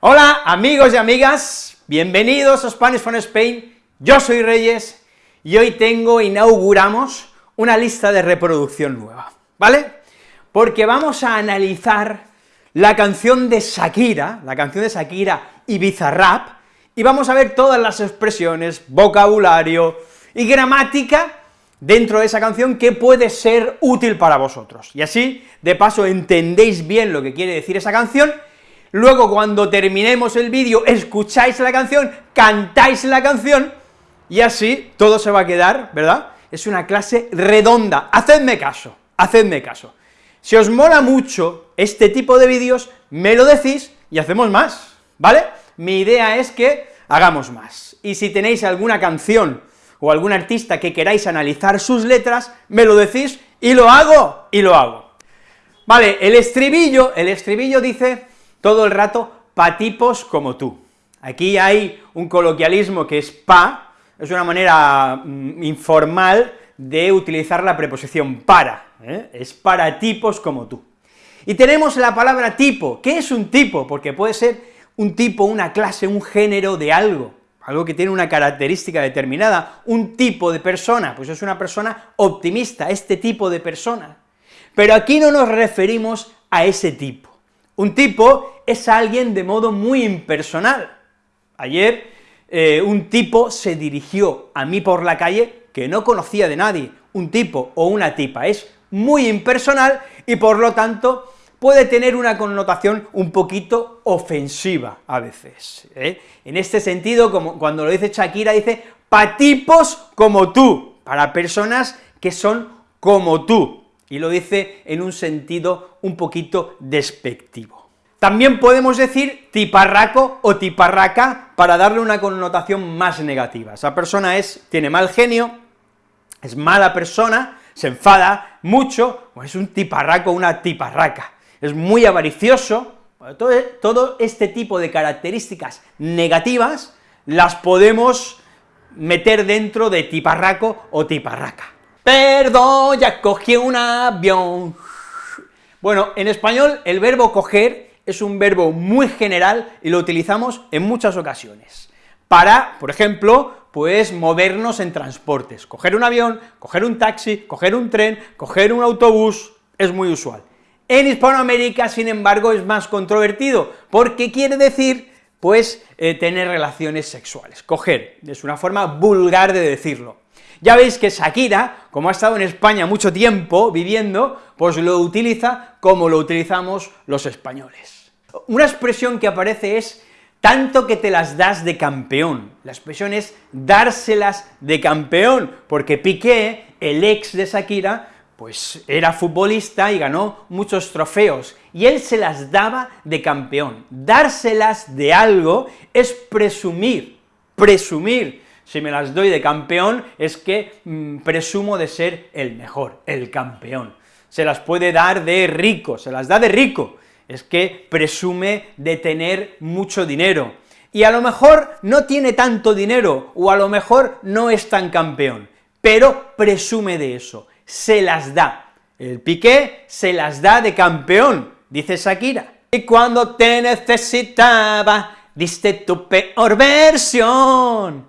Hola amigos y amigas, bienvenidos a Spanish from Spain, yo soy Reyes y hoy tengo, inauguramos una lista de reproducción nueva, ¿vale? Porque vamos a analizar la canción de Shakira, la canción de Shakira y Bizarrap, y vamos a ver todas las expresiones, vocabulario y gramática dentro de esa canción que puede ser útil para vosotros. Y así, de paso, entendéis bien lo que quiere decir esa canción, luego cuando terminemos el vídeo, escucháis la canción, cantáis la canción, y así todo se va a quedar, ¿verdad? Es una clase redonda, hacedme caso, hacedme caso. Si os mola mucho este tipo de vídeos, me lo decís y hacemos más, ¿vale? Mi idea es que hagamos más, y si tenéis alguna canción o algún artista que queráis analizar sus letras, me lo decís y lo hago, y lo hago. Vale, el estribillo, el estribillo dice todo el rato, pa tipos como tú. Aquí hay un coloquialismo que es pa, es una manera mm, informal de utilizar la preposición para, ¿eh? es para tipos como tú. Y tenemos la palabra tipo, ¿qué es un tipo? Porque puede ser un tipo, una clase, un género de algo, algo que tiene una característica determinada, un tipo de persona, pues es una persona optimista, este tipo de persona. Pero aquí no nos referimos a ese tipo. Un tipo es alguien de modo muy impersonal. Ayer eh, un tipo se dirigió a mí por la calle que no conocía de nadie, un tipo o una tipa, es muy impersonal y por lo tanto puede tener una connotación un poquito ofensiva a veces. ¿eh? En este sentido, como cuando lo dice Shakira, dice pa tipos como tú, para personas que son como tú, y lo dice en un sentido un poquito despectivo. También podemos decir tiparraco o tiparraca para darle una connotación más negativa. Esa persona es, tiene mal genio, es mala persona, se enfada mucho, o es un tiparraco, una tiparraca es muy avaricioso, todo este tipo de características negativas las podemos meter dentro de tiparraco o tiparraca. Perdón, ya cogí un avión. Bueno, en español el verbo coger es un verbo muy general y lo utilizamos en muchas ocasiones. Para, por ejemplo, pues movernos en transportes, coger un avión, coger un taxi, coger un tren, coger un autobús, es muy usual. En Hispanoamérica, sin embargo, es más controvertido, porque quiere decir, pues, eh, tener relaciones sexuales, coger, es una forma vulgar de decirlo. Ya veis que Shakira, como ha estado en España mucho tiempo viviendo, pues lo utiliza como lo utilizamos los españoles. Una expresión que aparece es tanto que te las das de campeón. La expresión es dárselas de campeón, porque Piqué, el ex de Shakira, pues era futbolista y ganó muchos trofeos, y él se las daba de campeón. Dárselas de algo es presumir, presumir. Si me las doy de campeón es que mm, presumo de ser el mejor, el campeón. Se las puede dar de rico, se las da de rico, es que presume de tener mucho dinero. Y a lo mejor no tiene tanto dinero, o a lo mejor no es tan campeón, pero presume de eso se las da. El Piqué se las da de campeón, dice Shakira. Y cuando te necesitaba, diste tu peor versión.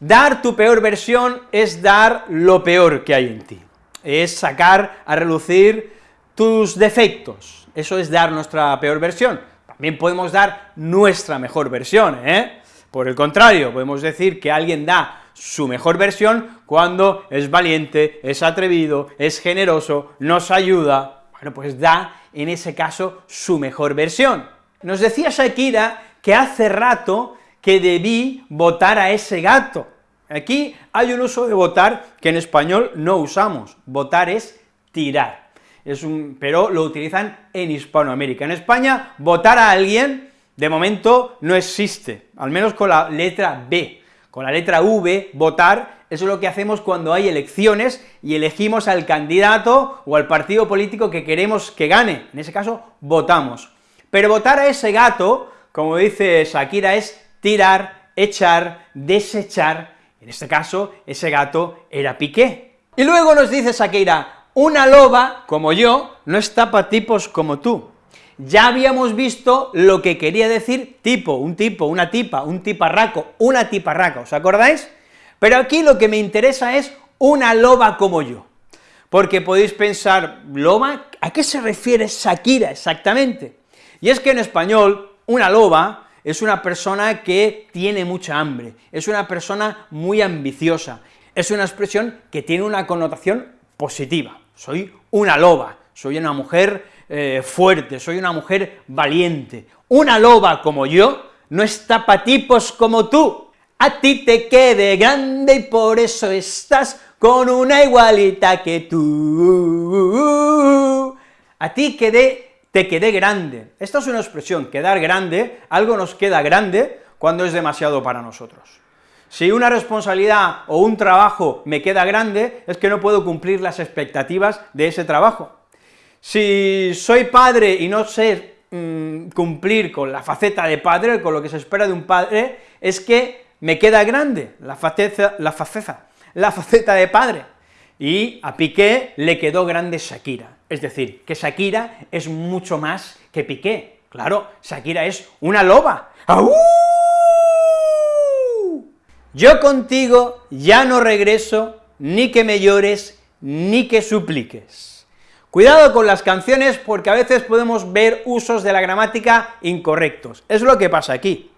Dar tu peor versión es dar lo peor que hay en ti, es sacar a relucir tus defectos, eso es dar nuestra peor versión. También podemos dar nuestra mejor versión, ¿eh? Por el contrario, podemos decir que alguien da su mejor versión cuando es valiente, es atrevido, es generoso, nos ayuda, bueno, pues da, en ese caso, su mejor versión. Nos decía Shakira que hace rato que debí votar a ese gato. Aquí hay un uso de votar que en español no usamos, votar es tirar, es un, pero lo utilizan en Hispanoamérica. En España, votar a alguien, de momento, no existe, al menos con la letra B, con la letra V, votar, eso es lo que hacemos cuando hay elecciones y elegimos al candidato o al partido político que queremos que gane, en ese caso, votamos. Pero votar a ese gato, como dice Shakira, es tirar, echar, desechar, en este caso, ese gato era Piqué. Y luego nos dice Shakira, una loba, como yo, no está para tipos como tú. ya habíamos visto lo que quería decir tipo, un tipo, una tipa, un tiparraco, una tiparraca, ¿os acordáis? Pero aquí lo que me interesa es una loba como yo, porque podéis pensar, ¿loba? ¿A qué se refiere Shakira exactamente? Y es que en español, una loba es una persona que tiene mucha hambre, es una persona muy ambiciosa, es una expresión que tiene una connotación positiva, soy una loba, soy una mujer eh, fuerte, soy una mujer valiente. Una loba como yo no está para tipos como tú. A ti te quede grande y por eso estás con una igualita que tú. A ti quedé, te quedé grande. Esta es una expresión, quedar grande, algo nos queda grande cuando es demasiado para nosotros. Si una responsabilidad o un trabajo me queda grande, es que no puedo cumplir las expectativas de ese trabajo. Si soy padre y no sé mm, cumplir con la faceta de padre, con lo que se espera de un padre, es que me queda grande la faceta, la faceta, la faceta de padre. Y a Piqué le quedó grande Shakira, es decir, que Shakira es mucho más que Piqué. Claro, Shakira es una loba. Yo contigo ya no regreso, ni que me llores, ni que supliques. Cuidado con las canciones porque a veces podemos ver usos de la gramática incorrectos, es lo que pasa aquí.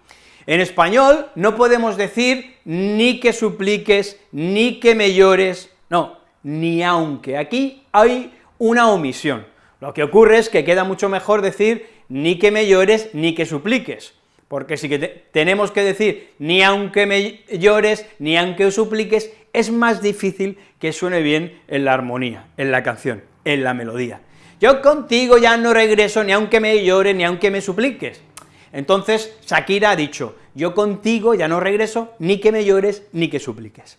En español no podemos decir ni que supliques, ni que me llores, no, ni aunque, aquí hay una omisión. Lo que ocurre es que queda mucho mejor decir ni que me llores, ni que supliques, porque si que tenemos que decir ni aunque me llores, ni aunque supliques, es más difícil que suene bien en la armonía, en la canción en la melodía. Yo contigo ya no regreso ni aunque me llore, ni aunque me supliques. Entonces Shakira ha dicho, yo contigo ya no regreso, ni que me llores, ni que supliques.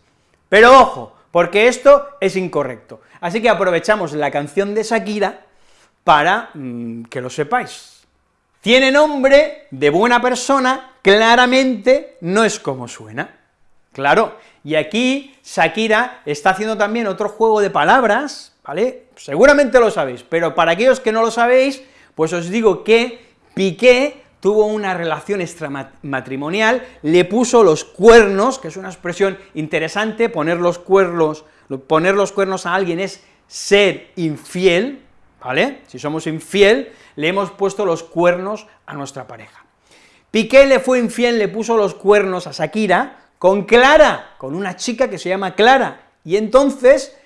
Pero ojo, porque esto es incorrecto. Así que aprovechamos la canción de Shakira para mm, que lo sepáis. Tiene nombre de buena persona, claramente no es como suena. Claro, y aquí Shakira está haciendo también otro juego de palabras, ¿vale? Seguramente lo sabéis, pero para aquellos que no lo sabéis, pues os digo que Piqué tuvo una relación extramatrimonial, le puso los cuernos, que es una expresión interesante, poner los cuernos, poner los cuernos a alguien es ser infiel, ¿vale? Si somos infiel, le hemos puesto los cuernos a nuestra pareja. Piqué le fue infiel, le puso los cuernos a Shakira con Clara, con una chica que se llama Clara, y entonces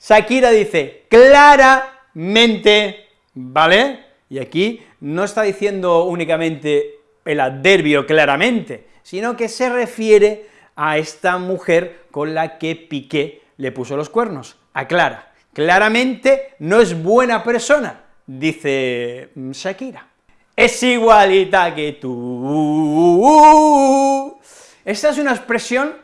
Shakira dice claramente, ¿vale? Y aquí no está diciendo únicamente el adverbio claramente, sino que se refiere a esta mujer con la que Piqué le puso los cuernos, a Clara. Claramente no es buena persona, dice Shakira. Es igualita que tú. Esta es una expresión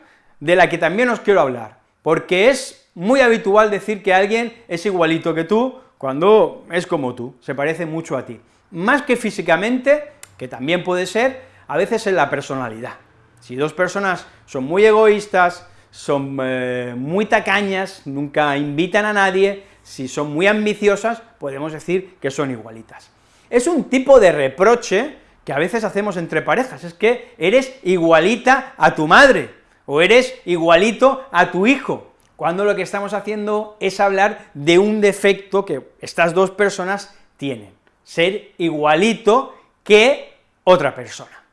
de la que también os quiero hablar, porque es muy habitual decir que alguien es igualito que tú cuando es como tú, se parece mucho a ti. Más que físicamente, que también puede ser, a veces en la personalidad. Si dos personas son muy egoístas, son eh, muy tacañas, nunca invitan a nadie, si son muy ambiciosas, podemos decir que son igualitas. Es un tipo de reproche que a veces hacemos entre parejas, es que eres igualita a tu madre, o eres igualito a tu hijo, cuando lo que estamos haciendo es hablar de un defecto que estas dos personas tienen, ser igualito que otra persona.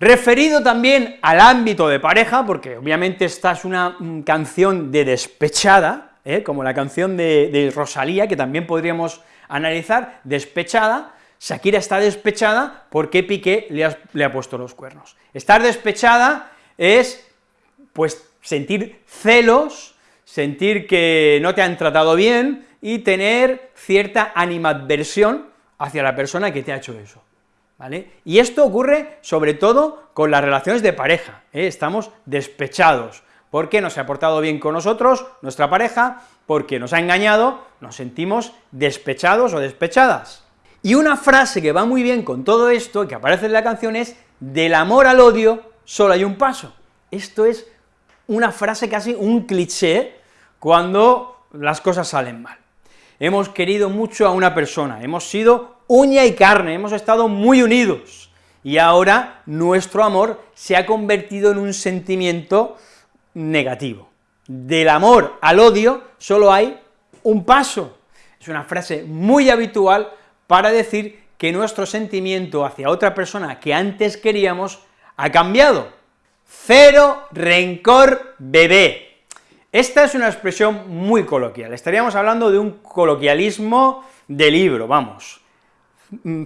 Referido también al ámbito de pareja, porque obviamente esta es una mm, canción de despechada, ¿eh? como la canción de, Rosalía, que también podríamos analizar, despechada, Shakira está despechada porque Piqué le le ha puesto los cuernos. Estar despechada es, pues, sentir celos, sentir que no te han tratado bien y tener cierta animadversión hacia la persona que te ha hecho eso, ¿vale? Y esto ocurre sobre todo con las relaciones de pareja, ¿eh? estamos despechados, porque no se ha portado bien con nosotros, nuestra pareja, porque nos ha engañado, nos sentimos despechados o despechadas. Y una frase que va muy bien con todo esto, que aparece en la canción, es del amor al odio solo hay un paso. Esto es una frase casi un cliché cuando las cosas salen mal. Hemos querido mucho a una persona, hemos sido uña y carne, hemos estado muy unidos, y ahora nuestro amor se ha convertido en un sentimiento negativo. Del amor al odio solo hay un paso. Es una frase muy habitual para decir que nuestro sentimiento hacia otra persona que antes queríamos ha cambiado. Cero rencor bebé. Esta es una expresión muy coloquial, estaríamos hablando de un coloquialismo de libro, vamos.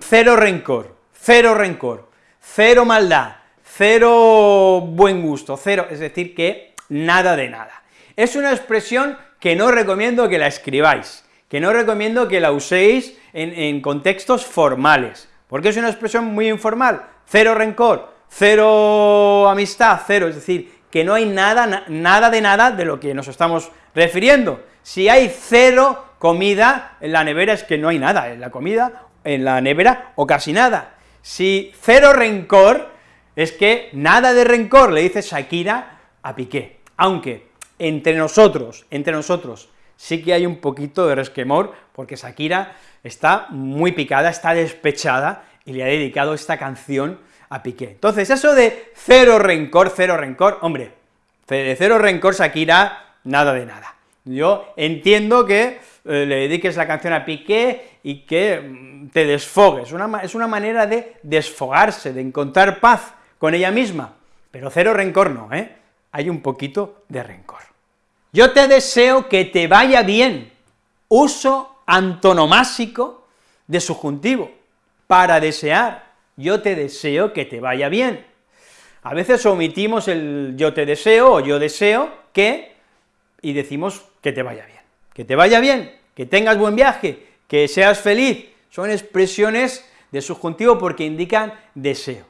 Cero rencor, cero rencor, cero maldad, cero buen gusto, cero, es decir, que nada de nada. Es una expresión que no recomiendo que la escribáis, que no recomiendo que la uséis en, contextos formales, porque es una expresión muy informal, cero rencor, cero amistad, cero, es decir, que no hay nada, nada de nada de lo que nos estamos refiriendo. Si hay cero comida en la nevera es que no hay nada en la comida, en la nevera, o casi nada. Si cero rencor, es que nada de rencor, le dice Shakira a Piqué, aunque entre nosotros, entre nosotros, sí que hay un poquito de resquemor, porque Shakira está muy picada, está despechada, y le ha dedicado esta canción a Piqué. Entonces, eso de cero rencor, cero rencor, hombre, de cero rencor Shakira, nada de nada. Yo entiendo que eh, le dediques la canción a Piqué y que mm, te desfogues, una, es una manera de desfogarse, de encontrar paz con ella misma, pero cero rencor no, ¿eh? Hay un poquito de rencor. Yo te deseo que te vaya bien, uso antonomásico de subjuntivo, para desear, yo te deseo que te vaya bien. A veces omitimos el yo te deseo o yo deseo que, y decimos que te vaya bien. Que te vaya bien, que tengas buen viaje, que seas feliz, son expresiones de subjuntivo porque indican deseo.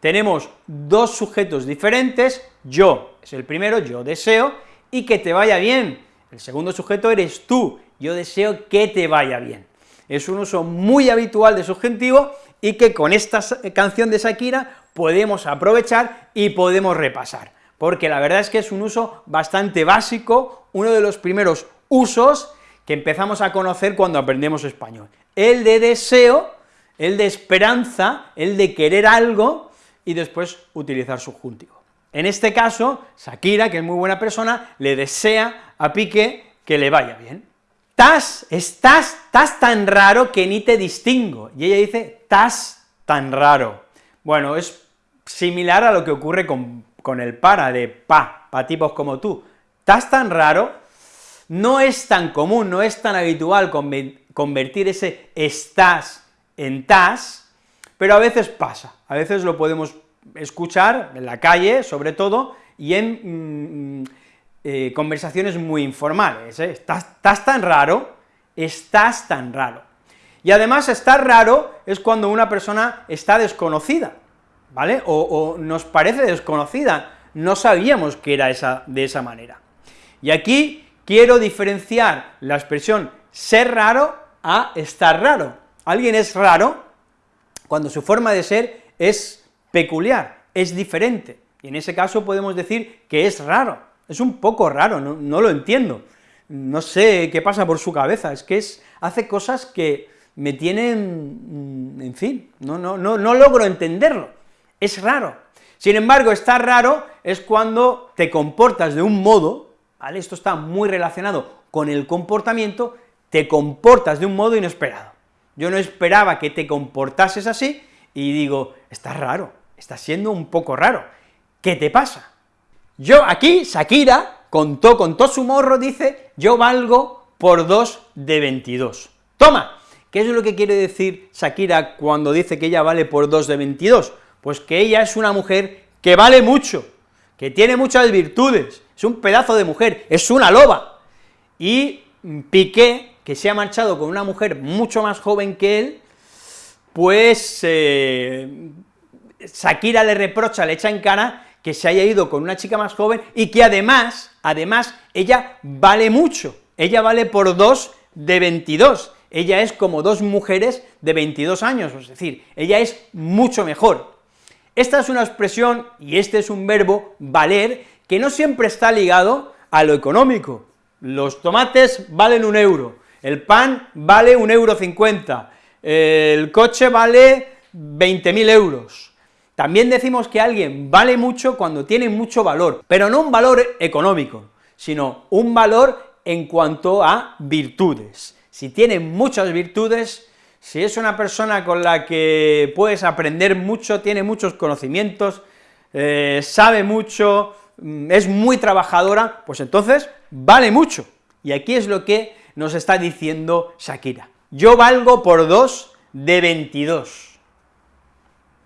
Tenemos dos sujetos diferentes, yo es el primero, yo deseo, y que te vaya bien. El segundo sujeto eres tú, yo deseo que te vaya bien. Es un uso muy habitual de subjuntivo y que con esta canción de Shakira podemos aprovechar y podemos repasar, porque la verdad es que es un uso bastante básico, uno de los primeros usos que empezamos a conocer cuando aprendemos español. El de deseo, el de esperanza, el de querer algo, y después utilizar subjuntivo. En este caso, Shakira, que es muy buena persona, le desea a Piqué que le vaya bien. Estás, estás, estás tan raro que ni te distingo, y ella dice, estás tan raro. Bueno, es similar a lo que ocurre con, con el para, de pa, pa tipos como tú. Estás tan raro, no es tan común, no es tan habitual convertir ese estás en tas, pero a veces pasa, a veces lo podemos escuchar en la calle, sobre todo, y en mm, eh, conversaciones muy informales, ¿eh? estás, tan raro, estás tan raro. Y además estar raro es cuando una persona está desconocida, ¿vale? O, nos parece desconocida, no sabíamos que era esa, de esa manera. Y aquí quiero diferenciar la expresión ser raro a estar raro. Alguien es raro cuando su forma de ser es peculiar, es diferente, y en ese caso podemos decir que es raro, es un poco raro, no, lo entiendo, no sé qué pasa por su cabeza, es que es, hace cosas que me tienen, mm, en fin, no, no, no, no logro entenderlo, es raro. Sin embargo, estar raro es cuando te comportas de un modo, ¿vale?, esto está muy relacionado con el comportamiento, te comportas de un modo inesperado. Yo no esperaba que te comportases así, y digo, está raro, está siendo un poco raro, ¿qué te pasa? Yo aquí, Shakira, contó, contó su morro, dice, yo valgo por 2 de 22. Toma, ¿qué es lo que quiere decir Shakira cuando dice que ella vale por 2 de 22? Pues que ella es una mujer que vale mucho, que tiene muchas virtudes, es un pedazo de mujer, es una loba, y Piqué, que se ha marchado con una mujer mucho más joven que él, pues eh, Shakira le reprocha, le echa en cara que se haya ido con una chica más joven y que además, además, ella vale mucho, ella vale por dos de 22, ella es como dos mujeres de 22 años, es decir, ella es mucho mejor. Esta es una expresión, y este es un verbo, valer, que no siempre está ligado a lo económico. Los tomates valen un euro, el pan vale un euro cincuenta, el coche vale 20.000 euros. También decimos que alguien vale mucho cuando tiene mucho valor, pero no un valor económico, sino un valor en cuanto a virtudes. Si tiene muchas virtudes, si es una persona con la que puedes aprender mucho, tiene muchos conocimientos, eh, sabe mucho, mm, es muy trabajadora, pues entonces vale mucho. Y aquí es lo que nos está diciendo Shakira. Yo valgo por dos de 22.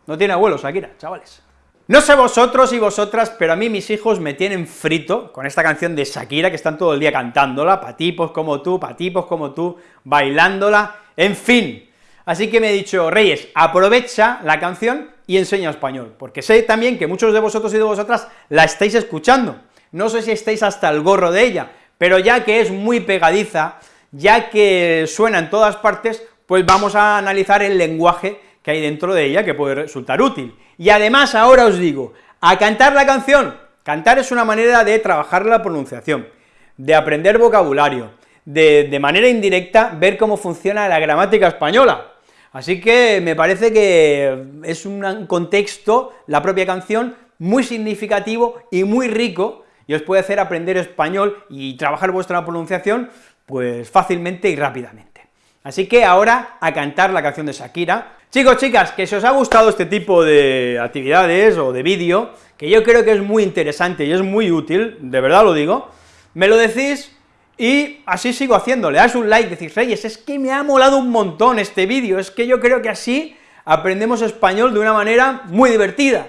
No tiene abuelo Shakira, chavales. No sé vosotros y vosotras, pero a mí mis hijos me tienen frito con esta canción de Shakira, que están todo el día cantándola, patipos como tú, patipos como tú, bailándola, en fin. Así que me he dicho, Reyes, aprovecha la canción y enseña español, porque sé también que muchos de vosotros y de vosotras la estáis escuchando. No sé si estáis hasta el gorro de ella, pero ya que es muy pegadiza, ya que suena en todas partes, pues vamos a analizar el lenguaje que hay dentro de ella que puede resultar útil. Y además ahora os digo, a cantar la canción, cantar es una manera de trabajar la pronunciación, de aprender vocabulario, de, de manera indirecta ver cómo funciona la gramática española, Así que me parece que es un contexto, la propia canción, muy significativo y muy rico, y os puede hacer aprender español y trabajar vuestra pronunciación, pues fácilmente y rápidamente. Así que ahora a cantar la canción de Shakira, Chicos, chicas, que si os ha gustado este tipo de actividades o de vídeo, que yo creo que es muy interesante y es muy útil, de verdad lo digo, me lo decís y así sigo haciendo, le das un like, decís, Reyes, es que me ha molado un montón este vídeo, es que yo creo que así aprendemos español de una manera muy divertida.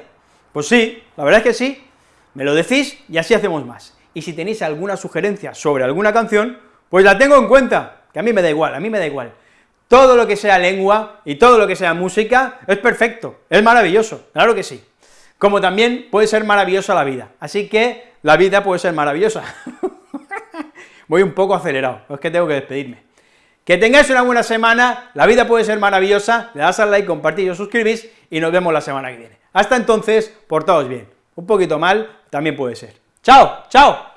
Pues sí, la verdad es que sí, me lo decís y así hacemos más. Y si tenéis alguna sugerencia sobre alguna canción, pues la tengo en cuenta, que a mí me da igual, a mí me da igual. Todo lo que sea lengua y todo lo que sea música es perfecto, es maravilloso, claro que sí. Como también puede ser maravillosa la vida, así que la vida puede ser maravillosa. Voy un poco acelerado, es que tengo que despedirme. Que tengáis una buena semana, la vida puede ser maravillosa, le das al like, compartís os suscribís, y nos vemos la semana que viene. Hasta entonces, portaos bien. Un poquito mal, también puede ser. ¡Chao! ¡Chao!